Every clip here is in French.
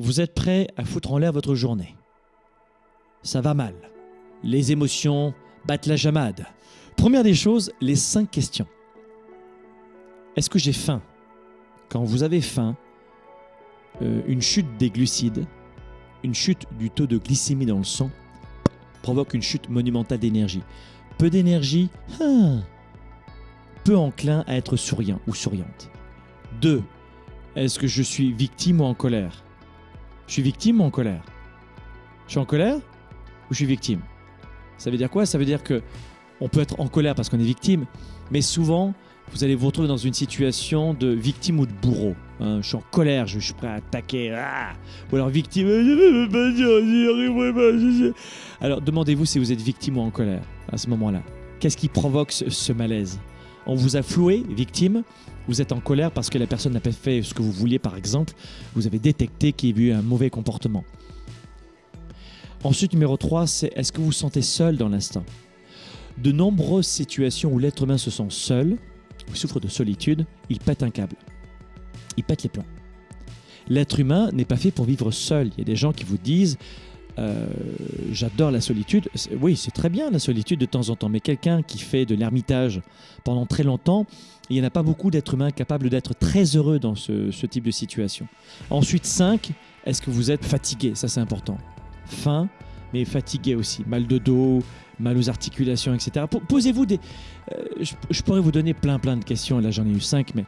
Vous êtes prêt à foutre en l'air votre journée. Ça va mal. Les émotions battent la jamade. Première des choses, les cinq questions. Est-ce que j'ai faim? Quand vous avez faim, euh, une chute des glucides, une chute du taux de glycémie dans le sang provoque une chute monumentale d'énergie. Peu d'énergie, hein, peu enclin à être souriant ou souriante. 2. Est-ce que je suis victime ou en colère? Je suis victime ou en colère? Je suis en colère ou je suis victime? Ça veut dire quoi? Ça veut dire que on peut être en colère parce qu'on est victime, mais souvent, vous allez vous retrouver dans une situation de victime ou de bourreau. Hein. je suis en colère, je, suis prêt à attaquer. Ah ou alors victime, Alors demandez-vous si vous êtes victime ou en colère à ce moment-là. Qu'est-ce qui provoque ce, malaise? On vous a floué, victime, vous êtes en colère parce que la personne n'a pas fait ce que vous vouliez, par exemple. Vous avez détecté qu'il y a eu un mauvais comportement. Ensuite, numéro 3, c'est est-ce que vous vous sentez seul dans l'instant? De nombreuses situations où l'être humain se sent seul, ou souffre de solitude, il pète un câble. Il pète les plombs. L'être humain n'est pas fait pour vivre seul. Il y a des gens qui vous disent euh, j'adore la solitude. Oui, c'est très bien la solitude de temps en temps, mais quelqu'un qui fait de l'ermitage pendant très longtemps, il n'y en a pas beaucoup d'êtres humains capables d'être très heureux dans ce, type de situation. Ensuite, 5, est-ce que vous êtes fatigué? Ça, c'est important. Faim, mais fatigué aussi. Mal de dos, mal aux articulations, etc. Posez-vous des... Euh, je, je, pourrais vous donner plein plein de questions, là j'en ai eu 5, mais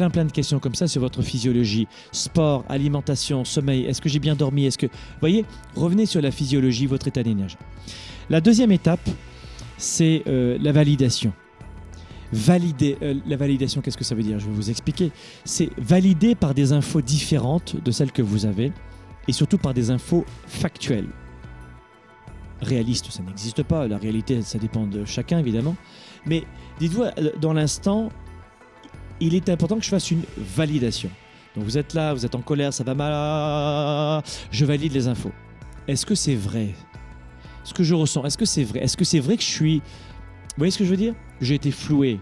plein plein de questions comme ça sur votre physiologie, sport, alimentation, sommeil, est-ce que j'ai bien dormi, est-ce que... Voyez, revenez sur la physiologie, votre état d'énergie. La deuxième étape, c'est euh, la validation. Valider, euh, la validation, qu'est-ce que ça veut dire? Je vais vous expliquer. C'est valider par des infos différentes de celles que vous avez et surtout par des infos factuelles. Réaliste, ça n'existe pas. La réalité, ça dépend de chacun, évidemment. Mais dites-vous, euh, dans l'instant, il est important que je fasse une validation. Donc vous êtes là, vous êtes en colère, ça va mal, je valide les infos. Est-ce que c'est vrai Ce que je ressens, est-ce que c'est vrai Est-ce que c'est vrai que je suis... Vous voyez ce que je veux dire J'ai été floué.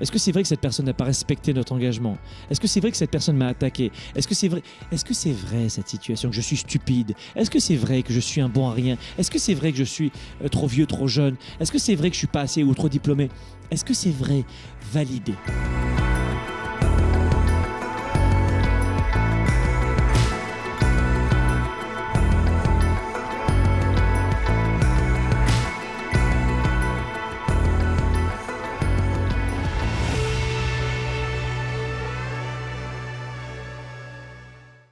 Est-ce que c'est vrai que cette personne n'a pas respecté notre engagement Est-ce que c'est vrai que cette personne m'a attaqué Est-ce que c'est vrai Est-ce que c'est vrai cette situation que je suis stupide Est-ce que c'est vrai que je suis un bon à rien Est-ce que c'est vrai que je suis euh, trop vieux, trop jeune Est-ce que c'est vrai que je suis pas assez ou trop diplômé Est-ce que c'est vrai Validé.